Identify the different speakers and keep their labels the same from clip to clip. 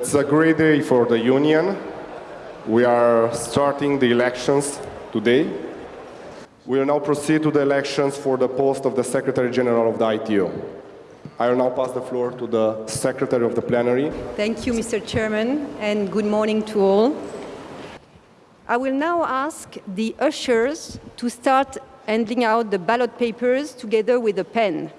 Speaker 1: It's a great day for the Union. We are starting the elections today. We will now proceed to the elections for the post of the Secretary General of the ITU. I will now pass the floor to the Secretary of the Plenary.
Speaker 2: Thank you, Mr. Chairman, and good morning to all. I will now ask the ushers to start handing out the ballot papers together with a pen.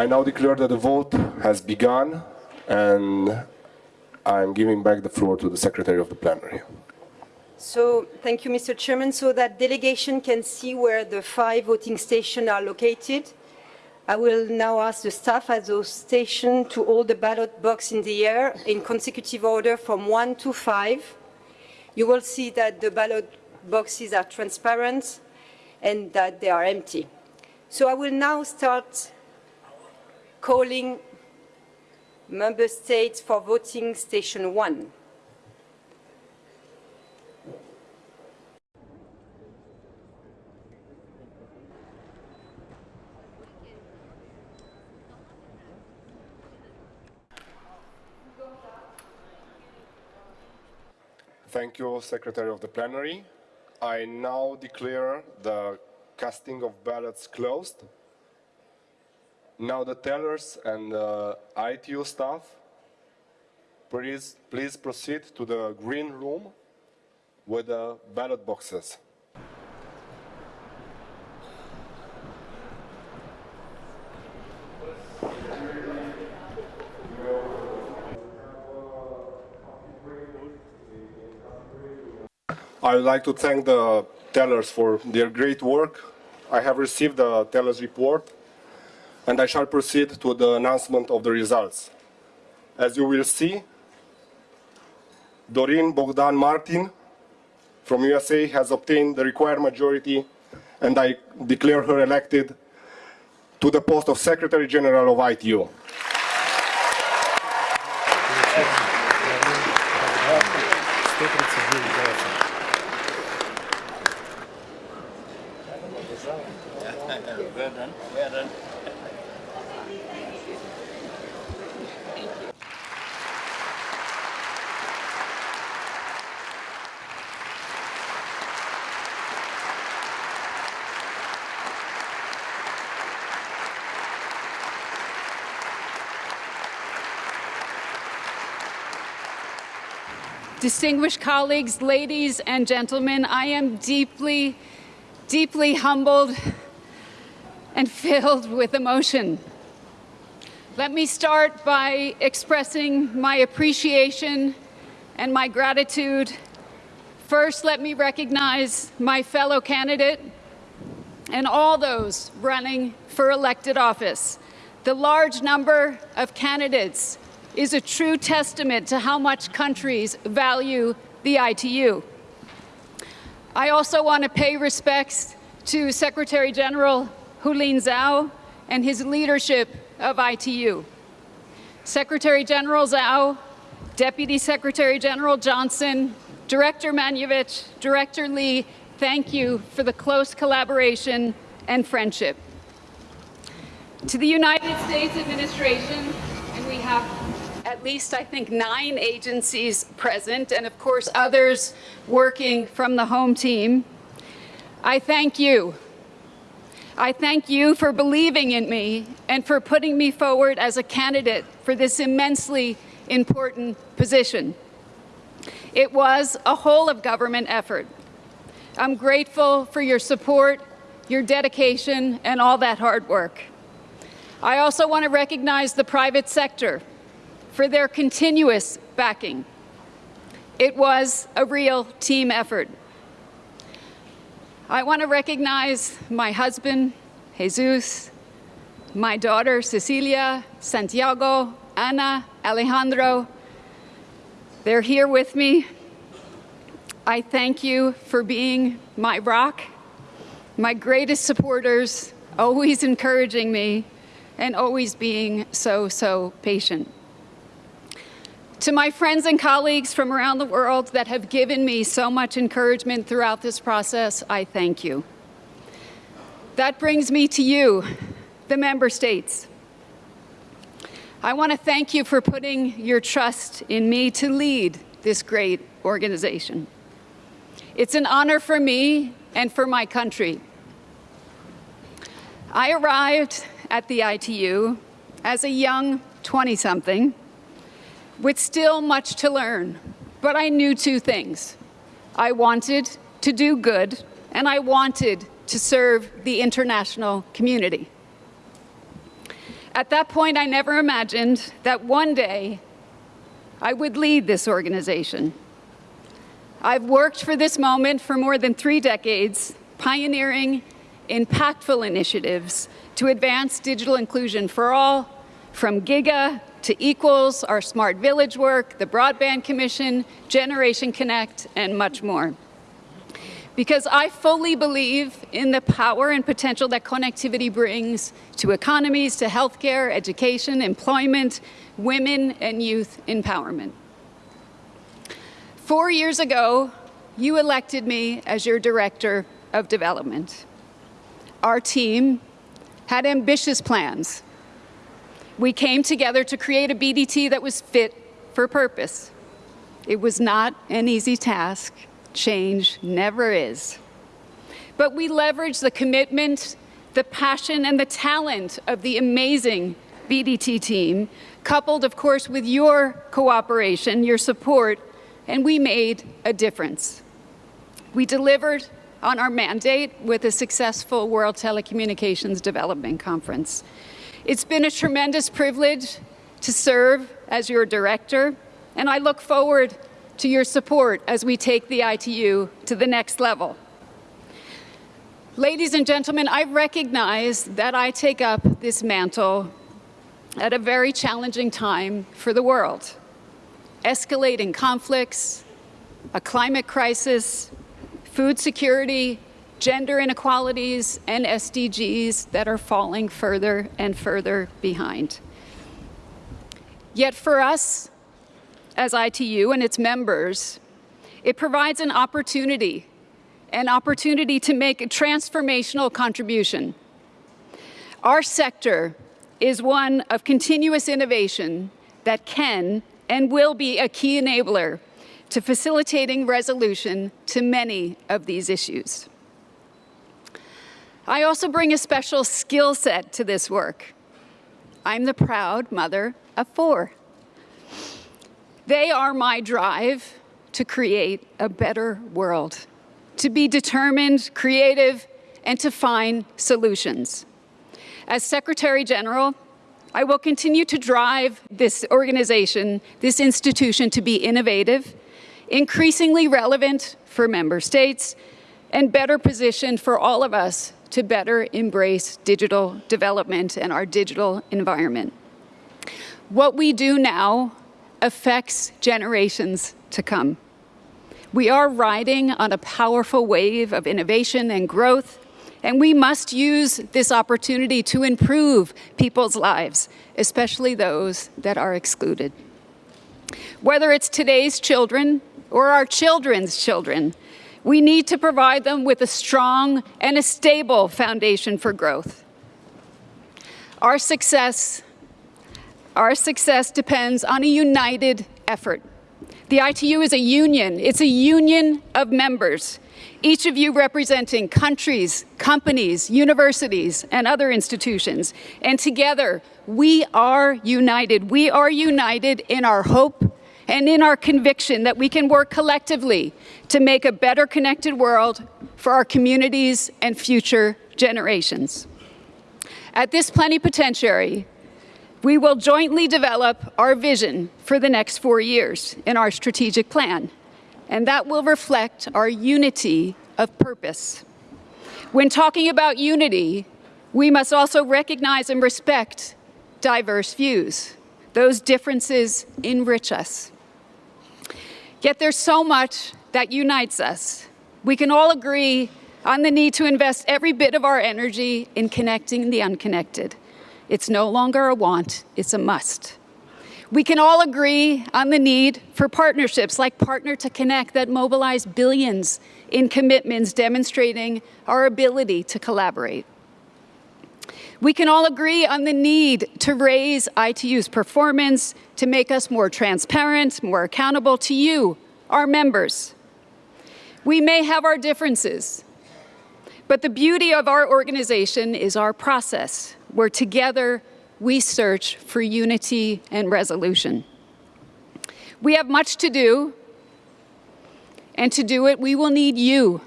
Speaker 1: I now declare that the vote has begun and I'm giving back the floor to the Secretary of the Plenary.
Speaker 2: So, thank you, Mr. Chairman. So that delegation can see where the five voting stations are located. I will now ask the staff at those stations to hold the ballot box in the air in consecutive order from one to five. You will see that the ballot boxes are transparent and that they are empty. So I will now start calling member states for voting station one.
Speaker 1: Thank you, Secretary of the Plenary. I now declare the casting of ballots closed. Now the tellers and uh, ITU staff, please, please proceed to the green room with the ballot boxes. I would like to thank the tellers for their great work. I have received the tellers report and I shall proceed to the announcement of the results. As you will see, Doreen Bogdan Martin from USA has obtained the required majority and I declare her elected to the post of Secretary General of ITU.
Speaker 3: Well done, well done.
Speaker 4: Distinguished colleagues, ladies and gentlemen, I am deeply, deeply humbled and filled with emotion. Let me start by expressing my appreciation and my gratitude. First, let me recognize my fellow candidate and all those running for elected office. The large number of candidates is a true testament to how much countries value the ITU. I also want to pay respects to Secretary General Houlin Zhao and his leadership of ITU. Secretary General Zhao, Deputy Secretary General Johnson, Director Maniewicz, Director Lee, thank you for the close collaboration and friendship. To the United States administration, and we have at least, I think, nine agencies present, and of course others working from the home team. I thank you. I thank you for believing in me and for putting me forward as a candidate for this immensely important position. It was a whole of government effort. I'm grateful for your support, your dedication, and all that hard work. I also want to recognize the private sector for their continuous backing. It was a real team effort. I want to recognize my husband, Jesus, my daughter, Cecilia, Santiago, Ana, Alejandro. They're here with me. I thank you for being my rock, my greatest supporters, always encouraging me, and always being so, so patient. To my friends and colleagues from around the world that have given me so much encouragement throughout this process, I thank you. That brings me to you, the member states. I want to thank you for putting your trust in me to lead this great organization. It's an honor for me and for my country. I arrived at the ITU as a young 20-something with still much to learn, but I knew two things. I wanted to do good, and I wanted to serve the international community. At that point, I never imagined that one day I would lead this organization. I've worked for this moment for more than three decades, pioneering impactful initiatives to advance digital inclusion for all, from GIGA to Equals, our Smart Village work, the Broadband Commission, Generation Connect, and much more. Because I fully believe in the power and potential that connectivity brings to economies, to healthcare, education, employment, women, and youth empowerment. Four years ago, you elected me as your Director of Development. Our team had ambitious plans we came together to create a BDT that was fit for purpose. It was not an easy task. Change never is. But we leveraged the commitment, the passion, and the talent of the amazing BDT team, coupled, of course, with your cooperation, your support, and we made a difference. We delivered on our mandate with a successful World Telecommunications Development Conference. It's been a tremendous privilege to serve as your director, and I look forward to your support as we take the ITU to the next level. Ladies and gentlemen, I recognize that I take up this mantle at a very challenging time for the world. Escalating conflicts, a climate crisis, food security, gender inequalities, and SDGs that are falling further and further behind. Yet for us, as ITU and its members, it provides an opportunity, an opportunity to make a transformational contribution. Our sector is one of continuous innovation that can and will be a key enabler to facilitating resolution to many of these issues. I also bring a special skill set to this work. I'm the proud mother of four. They are my drive to create a better world, to be determined, creative, and to find solutions. As Secretary General, I will continue to drive this organization, this institution to be innovative, increasingly relevant for member states, and better positioned for all of us to better embrace digital development and our digital environment. What we do now affects generations to come. We are riding on a powerful wave of innovation and growth, and we must use this opportunity to improve people's lives, especially those that are excluded. Whether it's today's children or our children's children, we need to provide them with a strong and a stable foundation for growth. Our success, our success depends on a united effort. The ITU is a union. It's a union of members, each of you representing countries, companies, universities, and other institutions. And together, we are united. We are united in our hope and in our conviction that we can work collectively to make a better connected world for our communities and future generations. At this plenipotentiary, we will jointly develop our vision for the next four years in our strategic plan, and that will reflect our unity of purpose. When talking about unity, we must also recognize and respect diverse views. Those differences enrich us. Yet there's so much that unites us. We can all agree on the need to invest every bit of our energy in connecting the unconnected. It's no longer a want, it's a must. We can all agree on the need for partnerships like Partner to Connect that mobilize billions in commitments demonstrating our ability to collaborate. We can all agree on the need to raise ITU's performance, to make us more transparent, more accountable to you, our members. We may have our differences, but the beauty of our organization is our process, where together we search for unity and resolution. We have much to do, and to do it, we will need you,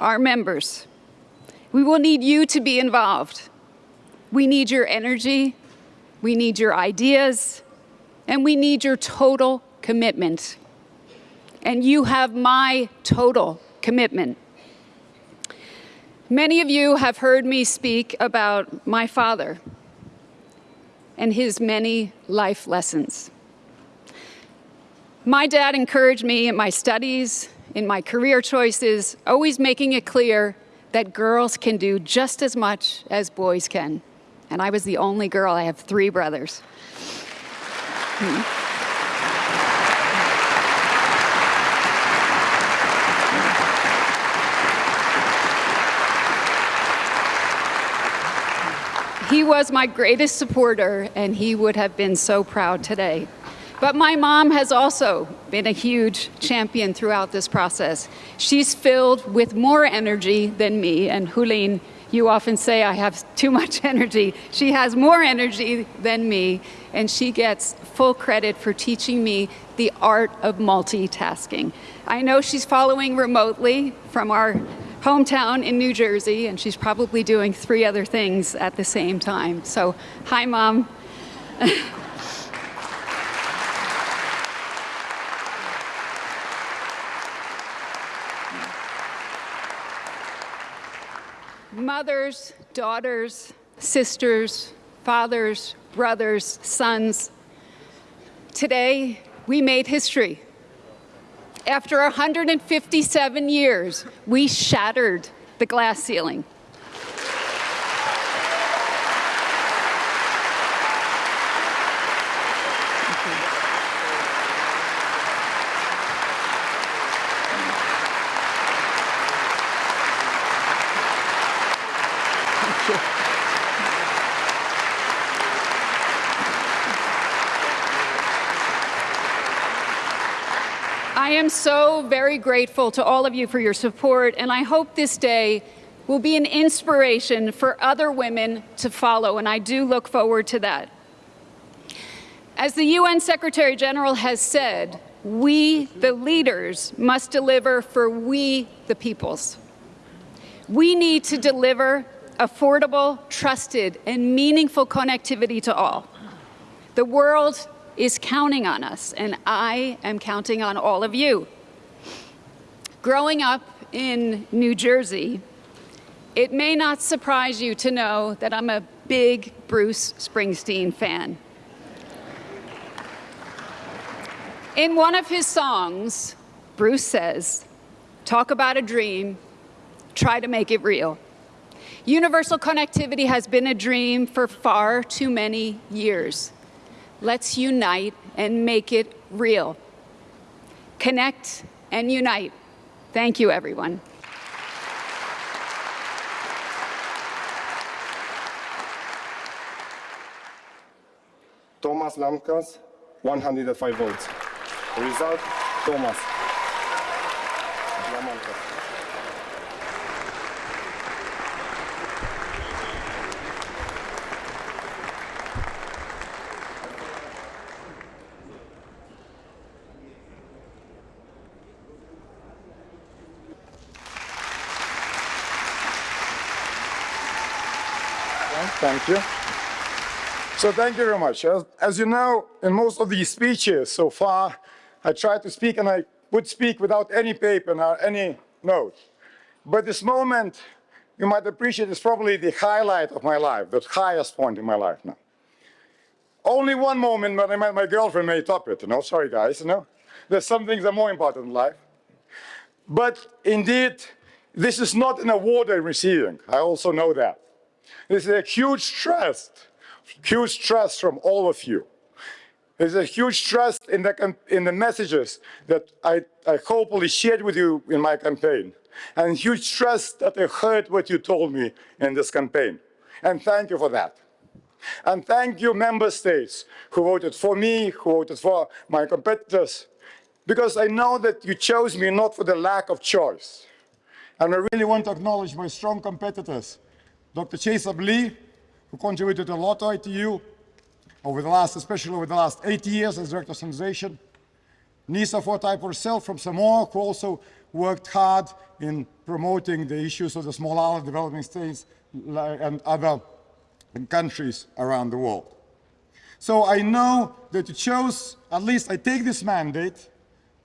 Speaker 4: our members. We will need you to be involved. We need your energy, we need your ideas, and we need your total commitment. And you have my total commitment. Many of you have heard me speak about my father and his many life lessons. My dad encouraged me in my studies, in my career choices, always making it clear that girls can do just as much as boys can. And I was the only girl, I have three brothers. He was my greatest supporter, and he would have been so proud today. But my mom has also been a huge champion throughout this process. She's filled with more energy than me, and Houlin, you often say I have too much energy. She has more energy than me, and she gets full credit for teaching me the art of multitasking. I know she's following remotely from our hometown in New Jersey, and she's probably doing three other things at the same time. So, hi, Mom. Mothers, daughters, sisters, fathers, brothers, sons. Today, we made history. After 157 years, we shattered the glass ceiling. I am so very grateful to all of you for your support, and I hope this day will be an inspiration for other women to follow, and I do look forward to that. As the UN Secretary General has said, we, the leaders, must deliver for we, the peoples. We need to deliver affordable, trusted, and meaningful connectivity to all. The world is counting on us, and I am counting on all of you. Growing up in New Jersey, it may not surprise you to know that I'm a big Bruce Springsteen fan. In one of his songs, Bruce says, talk about a dream, try to make it real. Universal connectivity has been a dream for far too many years. Let's unite and make it real. Connect and unite. Thank you, everyone.
Speaker 1: Thomas Lamkas, 105 votes. Result, Thomas. Lamkas.
Speaker 3: Thank you. So thank you very much. As, as, you know, in most of these speeches so far, I try to speak and I would speak without any paper or any note. But this moment, you might appreciate, is probably the highlight of my life, the highest point in my life now. Only one moment when I met my girlfriend may top it, you know, sorry guys, you know. There's some things that are more important in life. But indeed, this is not an award I'm receiving. I also know that. This is a huge trust, huge trust from all of you. There's a huge trust in the, in the messages that I, I hopefully shared with you in my campaign. And huge trust that I heard what you told me in this campaign. And thank you for that. And thank you, member states, who voted for me, who voted for my competitors, because I know that you chose me not for the lack of choice. And I really want to acknowledge my strong competitors, Dr. Chaesub Lee, who contributed a lot to ITU over the last, especially over the last eight years as director of standardization, Nisa Fortype herself from Samoa, who also worked hard in promoting the issues of the small island developing states and other countries around the world. So I know that you chose, at least I take this mandate,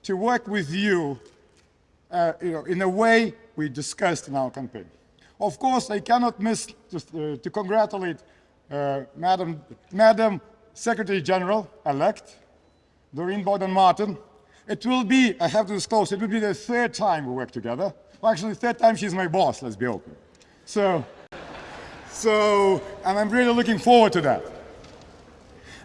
Speaker 3: to work with you, uh, you know, in a way we discussed in our campaign. Of course, I cannot miss uh, to congratulate uh, Madam, Madam Secretary General-elect, Doreen Bogdan-Martin. It will be, I have to disclose, it will be the third time we work together. Well, actually, third time she's my boss, let's be open. So, so, and I'm really looking forward to that.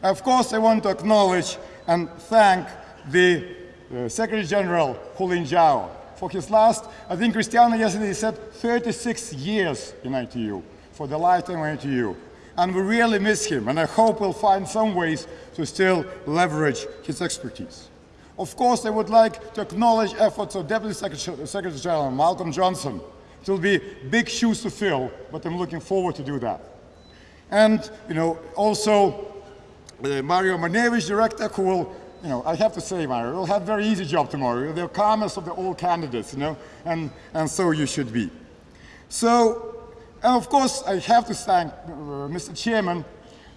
Speaker 3: Of course, I want to acknowledge and thank the uh, Secretary General, Houlin Zhao, for his last, I think Cristiano yesterday said 36 years in ITU, for the lifetime of ITU. And we really miss him, and I hope we'll find some ways to still leverage his expertise. Of course, I would like to acknowledge efforts of Deputy Secretary, Secretary General Malcolm Johnson, it will be big shoes to fill, but I'm looking forward to do that. And, you know, also uh, Mario Maniewicz, director, who will, you know, I have to say, Mario, you'll have a very easy job tomorrow. You're the calmest of the all candidates, you know, and, and so you should be. So, and of course, I have to thank uh, Mr. Chairman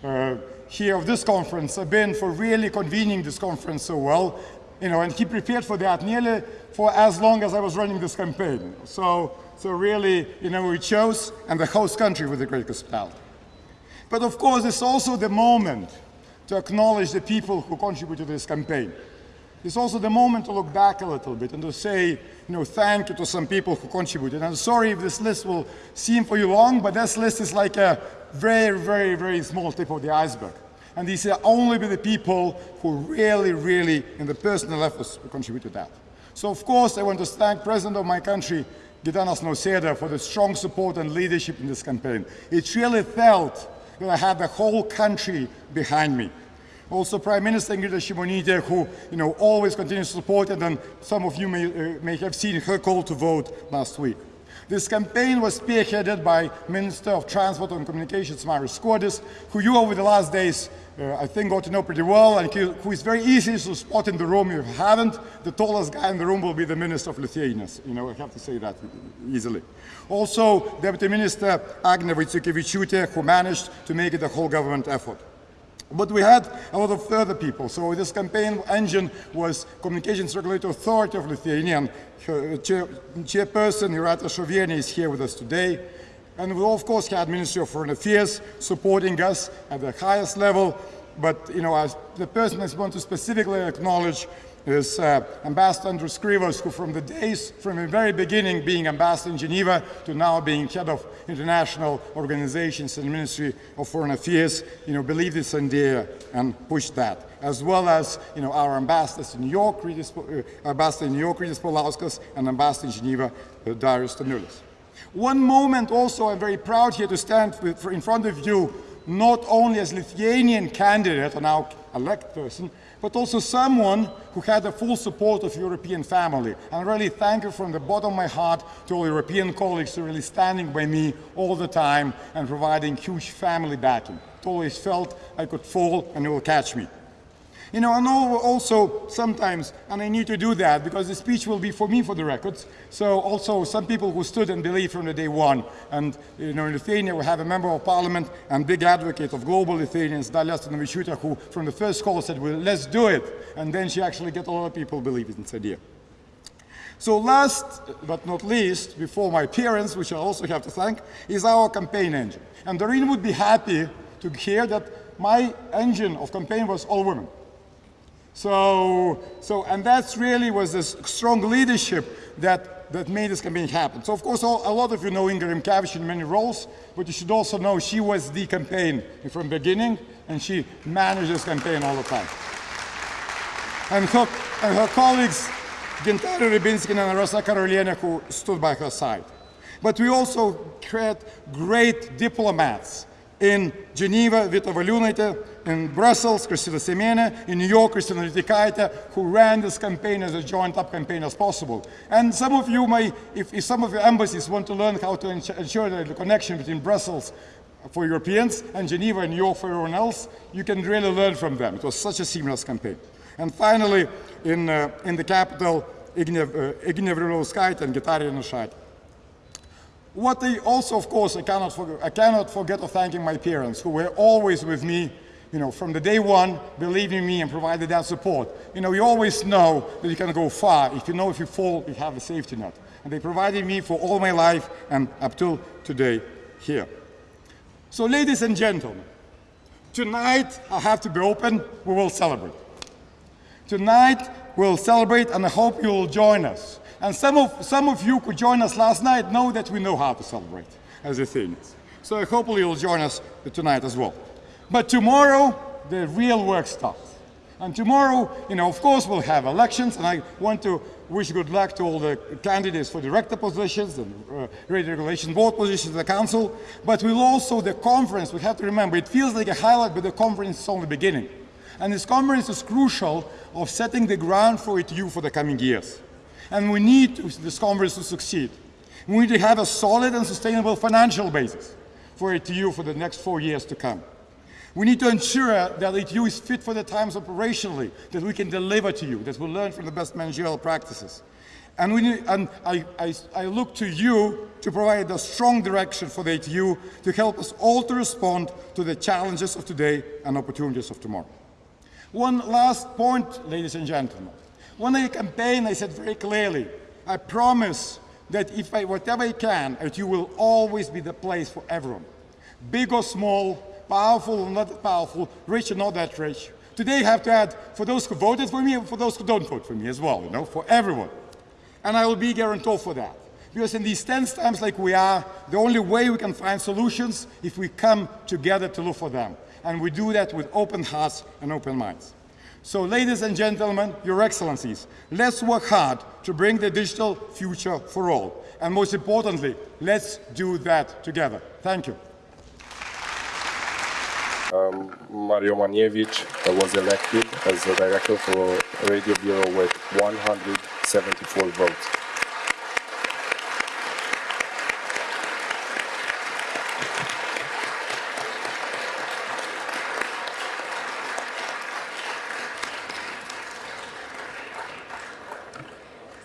Speaker 3: uh, here of this conference, Ben, for really convening this conference so well, you know, and he prepared for that nearly for as long as I was running this campaign. So so really, you know, we chose and the host country with the great hospitality. But of course, it's also the moment to acknowledge the people who contributed to this campaign. It's also the moment to look back a little bit and to say, you know, thank you to some people who contributed. I'm sorry if this list will seem for you long, but this list is like a very, very, very small tip of the iceberg. And these are only the people who really, really, in the personal efforts, contributed to that. So of course, I want to thank President of my country, Gitanas Nausėda for the strong support and leadership in this campaign. It really felt I have the whole country behind me. Also Prime Minister Ingrida Shimonytė, who you know, always continues to support it, and some of you may, uh, may have seen her call to vote last week. This campaign was spearheaded by Minister of Transport and Communications, Marius Skuodis, who you over the last days uh, I think got to know pretty well and who is very easy to spot in the room. If you haven't, the tallest guy in the room will be the Minister of Lithuania. You know, I have to say that easily. Also, Deputy Minister Agne Vaiciukevičiūtė, who managed to make it a whole government effort. But we had a lot of further people. So this campaign engine was Communications Regulatory Authority of Lithuania. Uh, chair, chairperson Jūratė Šovienė is here with us today. And we of course had Ministry of Foreign Affairs supporting us at the highest level. But you know, as the person I want to specifically acknowledge is uh, Ambassador Andrius Krivas, who from the days, from the very beginning being ambassador in Geneva to now being head of international organizations and Ministry of Foreign Affairs, you know, believed this idea and pushed that. As well as, you know, our ambassadors in New York, uh, Ambassador in New York, Rytis Paulauskas, and Ambassador in Geneva, uh, Darius Staniulis. One moment also I'm very proud here to stand in front of you, not only as Lithuanian candidate, a now elect person, but also someone who had the full support of European family. And really thank you from the bottom of my heart to all European colleagues who really standing by me all the time and providing huge family backing. It always felt I could fall and it will catch me. You know, I know also sometimes, and I need to do that because the speech will be for me for the records. So also some people who stood and believed from the day one. And, you know, in Lithuania we have a member of parliament and big advocate of global Lithuanians, Dalia Asanavičiūtė, who from the first call said, well, let's do it. And then she actually get a lot of people believing in this idea. So last but not least, before my parents, which I also have to thank, is our campaign engine. And Doreen would be happy to hear that my engine of campaign was all women. So, so, and that's really was this strong leadership that, that made this campaign happen. So of course, all, a lot of you know Ingrid Rimkevič in many roles, but you should also know she was the campaign from beginning, and she managed this campaign all the time. and her, and her colleagues, Gintarė Rybinskina and Rosa Karolienė, who stood by her side. But we also had great diplomats in Geneva, Vita Valiūnaitė, in Brussels, Kristina Semene, in New York, Kristina Litikaitė, who ran this campaign as a joint-up campaign as possible. And some of you may, if, if some of your embassies want to learn how to ensure, the connection between Brussels for Europeans and Geneva and New York for everyone else, you can really learn from them. It was such a seamless campaign. And finally, in, uh, in the capital, Ignev, uh, Rilauskaitė and Gitarė Nušaitė. What they also, of course, I cannot, I cannot forget of thanking my parents, who were always with me, you know, from the day one, believing me and provided that support. You know, you always know that you can go far. If you know if you fall, you have a safety net. And they provided me for all my life and up till today here. So, ladies and gentlemen, tonight I have to be open, we will celebrate. Tonight we'll celebrate and I hope you will join us. And some of, some of you who joined us last night know that we know how to celebrate as Lithuanians. So hopefully you'll join us tonight as well. But tomorrow, the real work starts. And tomorrow, you know, of course, we'll have elections, and I want to wish good luck to all the candidates for director positions and uh, regulation board positions in the council. But we'll also, the conference, we have to remember, it feels like a highlight, but the conference is only beginning. And this conference is crucial of setting the ground for ITU for the coming years. And we need this conference to succeed. We need to have a solid and sustainable financial basis for ITU for the next four years to come. We need to ensure that ITU is fit for the times operationally, that we can deliver to you, that we learn from the best managerial practices. And, we need, and I, I, I look to you to provide a strong direction for the ITU to help us all to respond to the challenges of today and opportunities of tomorrow. One last point, ladies and gentlemen. When I campaign, I said very clearly, I promise that if I, whatever I can, ITU will always be the place for everyone. Big or small, powerful or not powerful, rich or not that rich. Today I have to add, for those who voted for me and for those who don't vote for me as well, you know, for everyone. And I will be guarantor for that. Because in these tense times like we are, the only way we can find solutions if we come together to look for them. And we do that with open hearts and open minds. So ladies and gentlemen, your excellencies, let's work hard to bring the digital future for all. And most importantly, let's do that together. Thank you.
Speaker 1: Um, Mario Maniewicz was elected as the director for Radio Bureau with 174 votes.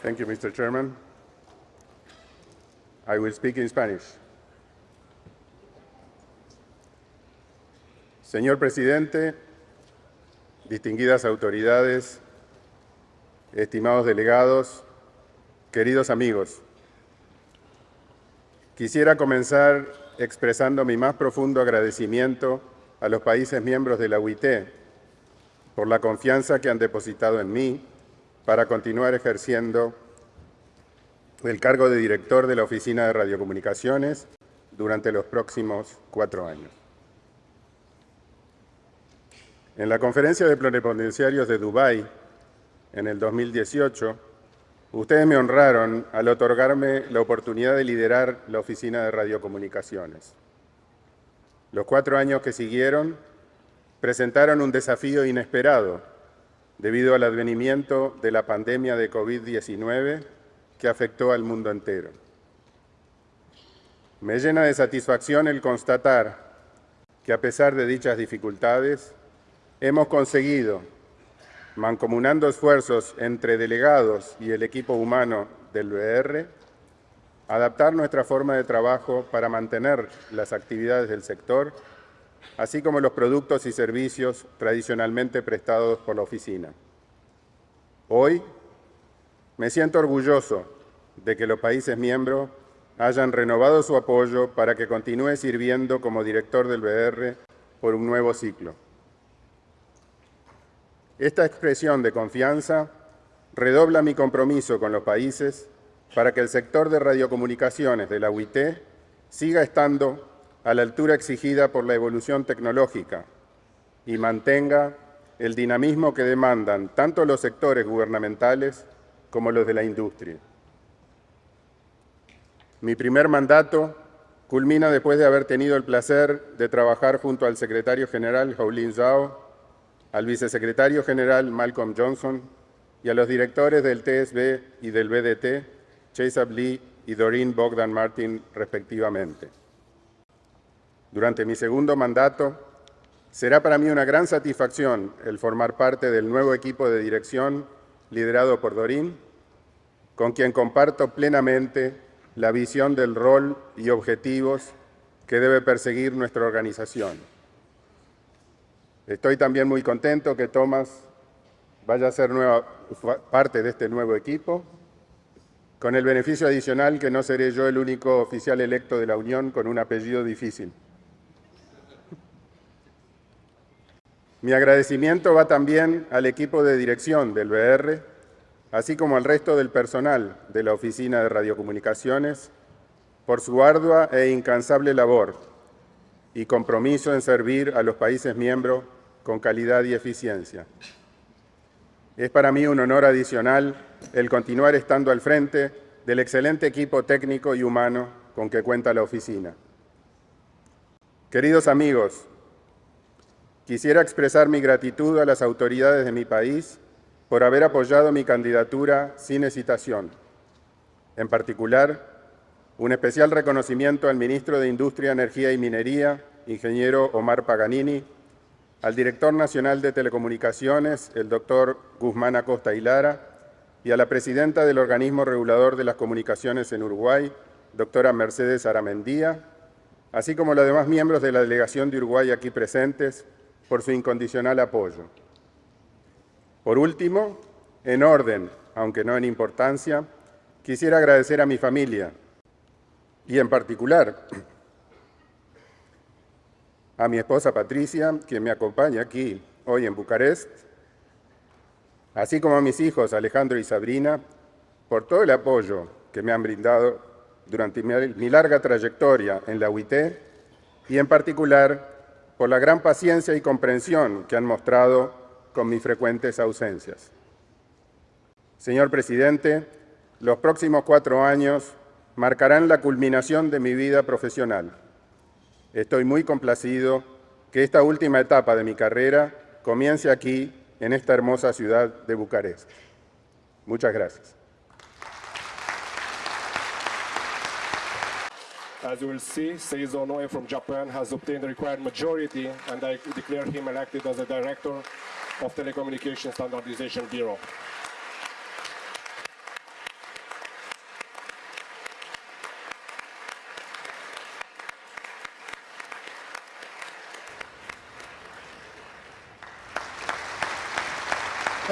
Speaker 5: Thank you, Mr. Chairman. I will speak in Spanish. Señor presidente, distinguidas autoridades, estimados delegados, queridos amigos, quisiera comenzar expresando mi más profundo agradecimiento a los países miembros de la UIT por la confianza que han depositado en mí para continuar ejerciendo el cargo de director de la Oficina de Radiocomunicaciones durante los próximos cuatro años. En la conferencia de plenipotenciarios de Dubái en el 2018, ustedes me honraron al otorgarme la oportunidad de liderar la Oficina de Radiocomunicaciones. Los cuatro años que siguieron presentaron un desafío inesperado debido al advenimiento de la pandemia de COVID-19 que afectó al mundo entero. Me llena de satisfacción el constatar que a pesar de dichas dificultades, hemos conseguido, mancomunando esfuerzos entre delegados y el equipo humano del BR, adaptar nuestra forma de trabajo para mantener las actividades del sector así como los productos y servicios tradicionalmente prestados por la oficina. Hoy me siento orgulloso de que los países miembros hayan renovado su apoyo para que continúe sirviendo como director del BR por un nuevo ciclo. Esta expresión de confianza redobla mi compromiso con los países para que el sector de radiocomunicaciones de la UIT siga estando a la altura exigida por la evolución tecnológica y mantenga el dinamismo que demandan tanto los sectores gubernamentales como los de la industria. Mi primer mandato culmina después de haber tenido el placer de trabajar junto al secretario general Howlin Zhao, al vicesecretario general Malcolm Johnson y a los directores del TSB y del BDT, Chase Lee y Doreen Bogdan Martin, respectivamente. Durante mi segundo mandato, será para mí una gran satisfacción el formar parte del nuevo equipo de dirección liderado por Doreen, con quien comparto plenamente la visión del rol y objetivos que debe perseguir nuestra organización. Estoy también muy contento que Tomás vaya a ser nueva, parte de este nuevo equipo, con el beneficio adicional que no seré yo el único oficial electo de la Unión con un apellido difícil. Mi agradecimiento va también al equipo de dirección del BR, así como al resto del personal de la Oficina de Radiocomunicaciones, por su ardua e incansable labor y compromiso en servir a los países miembros con calidad y eficiencia. Es para mí un honor adicional el continuar estando al frente del excelente equipo técnico y humano con que cuenta la oficina. Queridos amigos, quisiera expresar mi gratitud a las autoridades de mi país por haber apoyado mi candidatura sin hesitación. En particular, un especial reconocimiento al ministro de Industria, Energía y Minería, ingeniero Omar Paganini, al director nacional de Telecomunicaciones, el doctor Guzmán Acosta Hilara, y a la presidenta del organismo regulador de las comunicaciones en Uruguay, doctora Mercedes Aramendía, así como los demás miembros de la delegación de Uruguay aquí presentes, por su incondicional apoyo. Por último, en orden, aunque no en importancia, quisiera agradecer a mi familia y en particular a mi esposa Patricia, quien me acompaña aquí hoy en Bucarest, así como a mis hijos Alejandro y Sabrina, por todo el apoyo que me han brindado durante mi larga trayectoria en la UIT y en particular por la gran paciencia y comprensión que han mostrado con mis frecuentes ausencias. Señor presidente, los próximos cuatro años marcarán la culminación de mi vida profesional. Estoy muy complacido que esta última etapa de mi carrera comience aquí, en esta hermosa ciudad de Bucarest. Muchas gracias.
Speaker 1: As you will see, Seizo Noe from Japan has obtained the required majority and I declare him elected as the director of Telecommunication Standardization Bureau.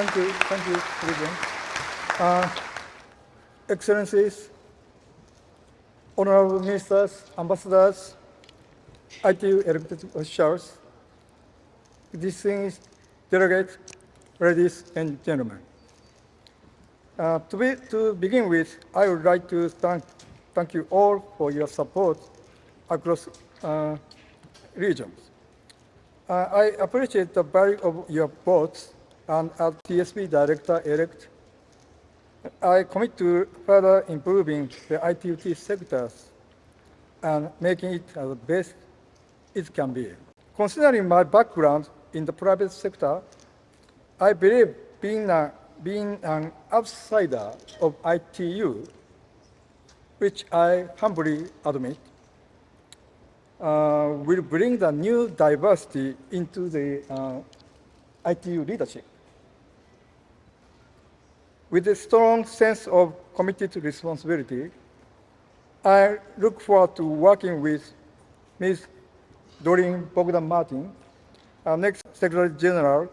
Speaker 6: Thank you, thank you, President. Uh, Excellencies, honorable ministers, ambassadors, ITU elected officials, distinguished delegates, ladies and gentlemen. Uh, to, be, to begin with, I would like to thank, thank you all for your support across uh, regions. Uh, I appreciate the value of your votes and as TSB Director-elect, I commit to further improving the ITU-T sectors and making it as best it can be. Considering my background in the private sector, I believe being, a, being an outsider of ITU, which I humbly admit, uh, will bring the new diversity into the uh, ITU leadership. With a strong sense of committed responsibility, I look forward to working with Ms. Doreen Bogdan Martin, our next Secretary General,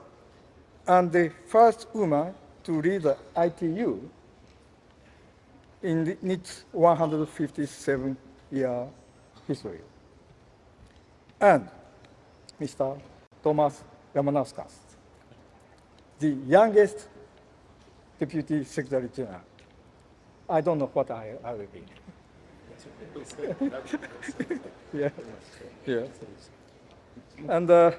Speaker 6: and the first woman to lead the ITU in its 157-year history. And Mr. Thomas Ramanauskas, the youngest Deputy Secretary General. I don't know what I, I will be. yeah, yeah. And uh,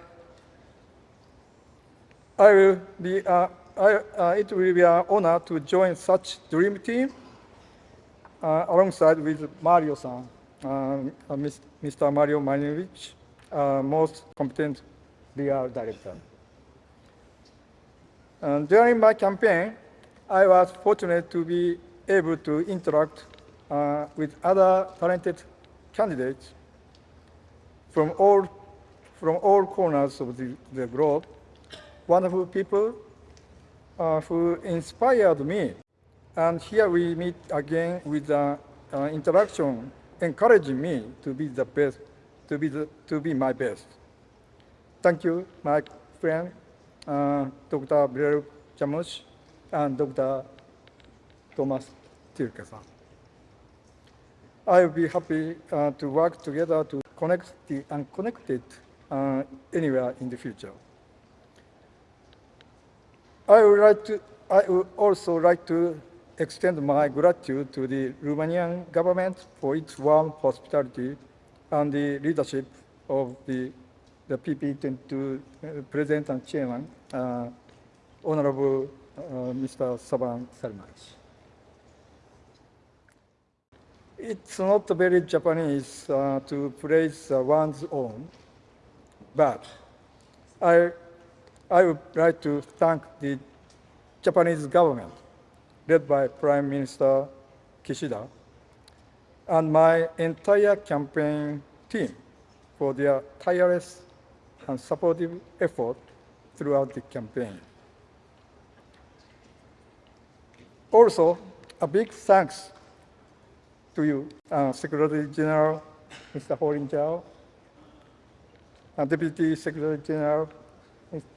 Speaker 6: I will be, uh, I, uh, it will be an honor to join such dream team uh, alongside with Mario-san, uh, uh, Mr. Mario Manilovich, uh, most competent BR director. And during my campaign, I was fortunate to be able to interact uh, with other talented candidates from all, from all corners of the, the globe, wonderful people uh, who inspired me. And here we meet again with uh, uh, interaction, encouraging me to be the best, to be, the, to be my best. Thank you, my friend, uh, Dr. Bilel Jamoussi and Dr. Thomas Tilke-san. I will be happy uh, to work together to connect the unconnected uh, anywhere in the future. I would like to, I would also like to extend my gratitude to the Romanian government for its warm hospitality and the leadership of the, the PP22 uh, President and Chairman, uh, Honorable Mr. Sabin Sarmas. It's not very Japanese uh, to praise uh, one's own, but I, I would like to thank the Japanese government, led by Prime Minister Kishida, and my entire campaign team for their tireless and supportive effort throughout the campaign. Also, a big thanks to you, uh, Secretary General Mr. Houlin Zhao, uh, Deputy Secretary General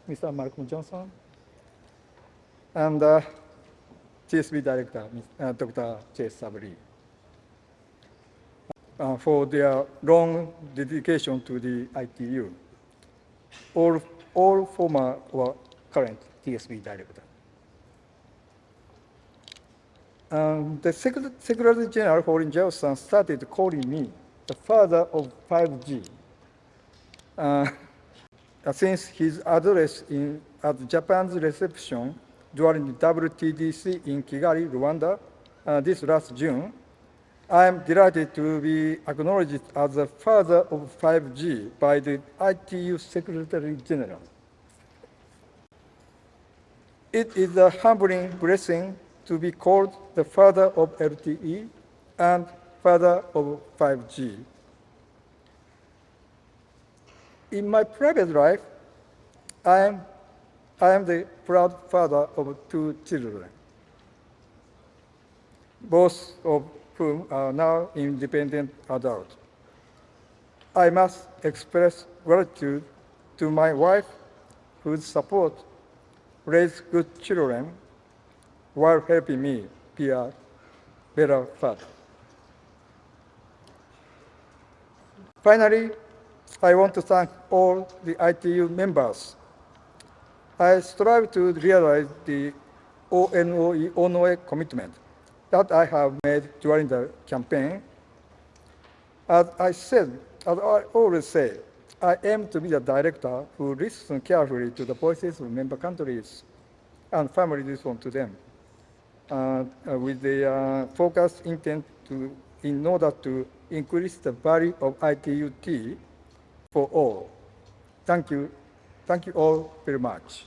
Speaker 6: Mr. Malcolm Johnson, and uh, TSB Director uh, Dr. Chaesub Lee uh, for their long dedication to the ITU. All, all former or current TSB Director. Um, the Secretary General Houlin Johnson started calling me the father of 5G uh, since his address in, at Japan's reception during the WTDC in Kigali, Rwanda, uh, this last June. I am delighted to be acknowledged as the father of 5G by the ITU Secretary General. It is a humbling blessing to be called the father of LTE and father of 5G. In my private life, I am, I am the proud father of two children, both of whom are now independent adults. I must express gratitude to my wife, whose support raised good children while helping me be a better father. Finally, I want to thank all the ITU members. I strive to realize the ONOE, ONOE commitment that I have made during the campaign. As I said, as I always say, I aim to be the director who listens carefully to the voices of member countries and family listen to them with the uh, focused intent to, in order to increase the value of ITU-T for all. Thank you. Thank you all very much.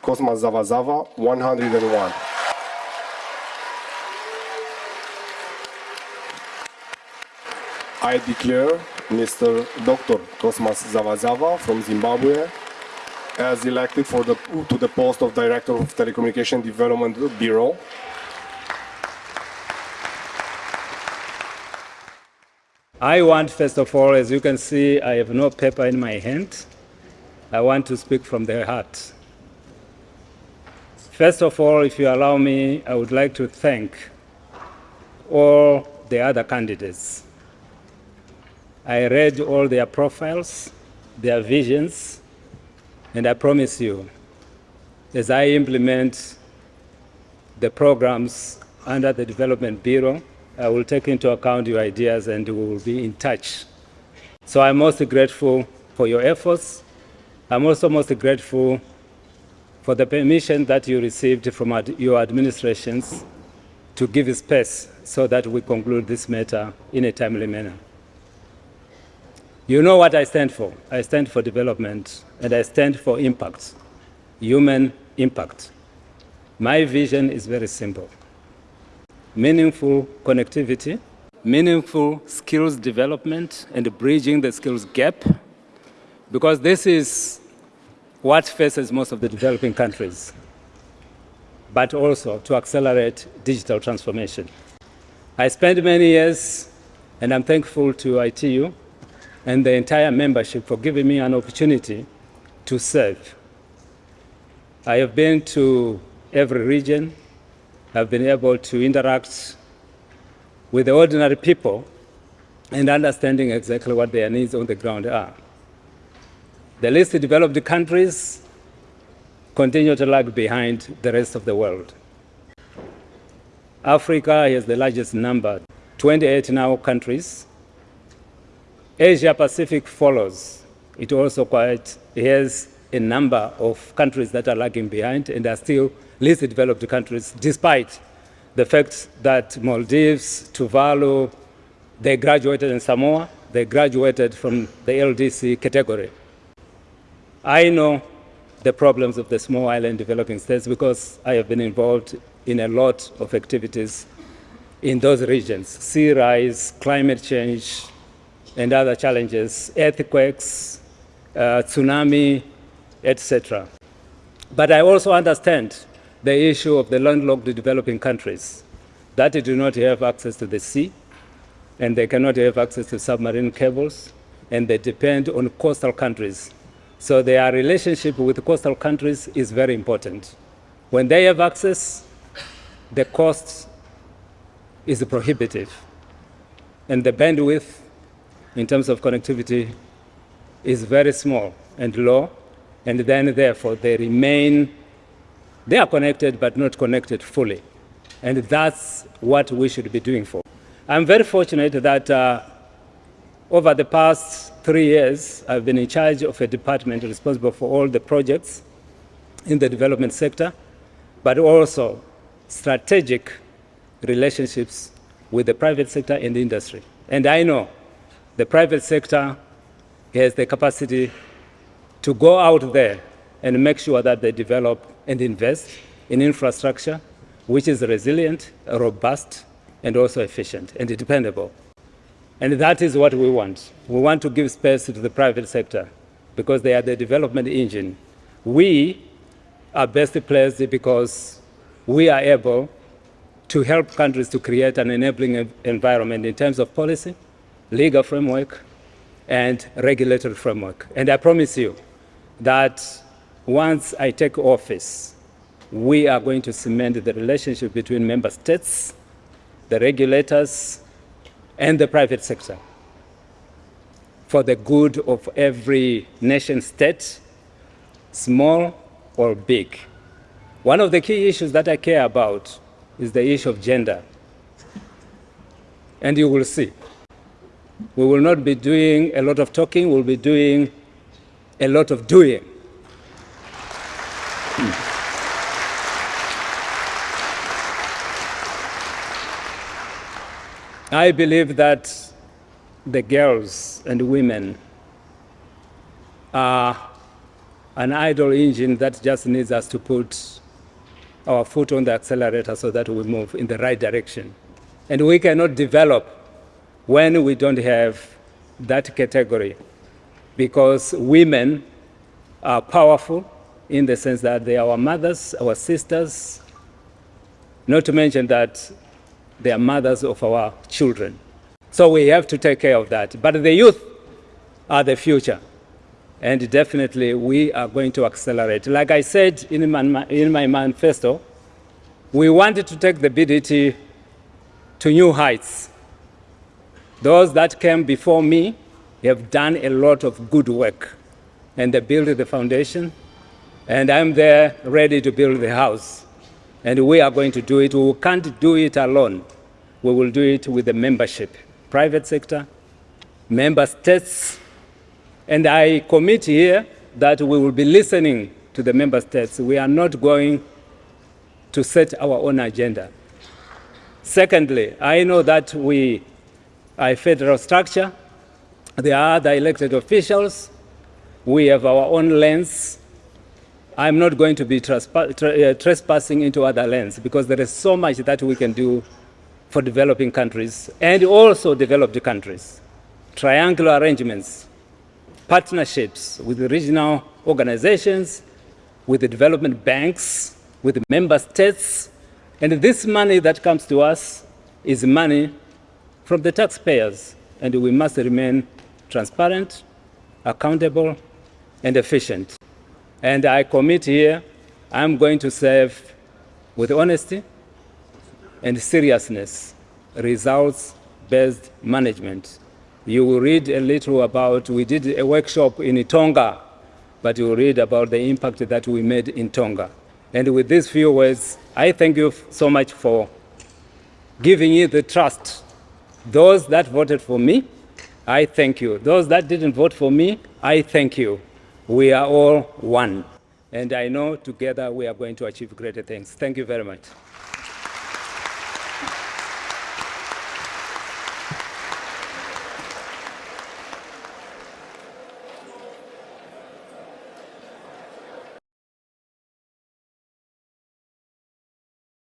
Speaker 1: Cosmas Zavazava, 101. I declare Mr. Dr. Cosmas Zavazava from Zimbabwe as elected for the, to the post of Director of Telecommunication Development Bureau.
Speaker 7: I want, first of all, as you can see, I have no paper in my hand. I want to speak from the heart. First of all, if you allow me, I would like to thank all the other candidates. I read all their profiles, their visions, and I promise you, as I implement the programs under the Development Bureau, I will take into account your ideas and we will be in touch. So I'm most grateful for your efforts. I'm also most grateful for the permission that you received from ad your administrations to give space so that we conclude this matter in a timely manner. You know what I stand for. I stand for development and I stand for impact, human impact. My vision is very simple meaningful connectivity, meaningful skills development, and bridging the skills gap, because this is what faces most of the developing countries, but also to accelerate digital transformation. I spent many years, and I'm thankful to ITU and the entire membership for giving me an opportunity to serve. I have been to every region, I've been able to interact with the ordinary people and understanding exactly what their needs on the ground are. The least developed countries continue to lag behind the rest of the world. Africa has the largest number, 28 now countries. Asia Pacific follows. It also quite has a number of countries that are lagging behind and are still least developed countries, despite the fact that Maldives, Tuvalu, they graduated in Samoa, they graduated from the LDC category. I know the problems of the small island developing states because I have been involved in a lot of activities in those regions sea rise, climate change, and other challenges, earthquakes, uh, tsunami, etc. But I also understand the issue of the landlocked developing countries that do not have access to the sea and they cannot have access to submarine cables and they depend on coastal countries. So their relationship with coastal countries is very important. When they have access, the cost is prohibitive and the bandwidth in terms of connectivity is very small and low and then therefore they remain they are connected but not connected fully. And that's what we should be doing for. I'm very fortunate that uh, over the past three years, I've been in charge of a department responsible for all the projects in the development sector, but also strategic relationships with the private sector and the industry. And I know the private sector has the capacity to go out there and make sure that they develop and invest in infrastructure which is resilient, robust, and also efficient and dependable. And that is what we want. We want to give space to the private sector because they are the development engine. We are best placed because we are able to help countries to create an enabling environment in terms of policy, legal framework, and regulatory framework. And I promise you that once I take office, we are going to cement the relationship between member states, the regulators, and the private sector for the good of every nation state, small or big. One of the key issues that I care about is the issue of gender. And you will see. We will not be doing a lot of talking, we'll be doing a lot of doing. Hmm. I believe that the girls and women are an idle engine that just needs us to put our foot on the accelerator so that we move in the right direction. And we cannot develop when we don't have that category because women are powerful in the sense that they are our mothers, our sisters, not to mention that they are mothers of our children. So we have to take care of that. But the youth are the future. And definitely we are going to accelerate. Like I said in my, in my manifesto, we wanted to take the BDT to new heights. Those that came before me have done a lot of good work and they built the foundation and I'm there ready to build the house and we are going to do it. We can't do it alone. We will do it with the membership, private sector, member states, And I commit here that we will be listening to the member states. We are not going to set our own agenda. Secondly, I know that we a federal structure. There are other elected officials. We have our own lens. I'm not going to be uh, trespassing into other lands because there is so much that we can do for developing countries and also developed countries. Triangular arrangements, partnerships with regional organizations, with the development banks, with the member states. And this money that comes to us is money from the taxpayers. And we must remain transparent, accountable, and efficient. And I commit here, I'm going to serve with honesty and seriousness, results based management. You will read a little about, we did a workshop in Tonga, but you will read about the impact that we made in Tonga. And with these few words, I thank you so much for giving you the trust. Those that voted for me, I thank you. Those that didn't vote for me, I thank you. We are all one. And I know together we are going to achieve greater things. Thank you very much.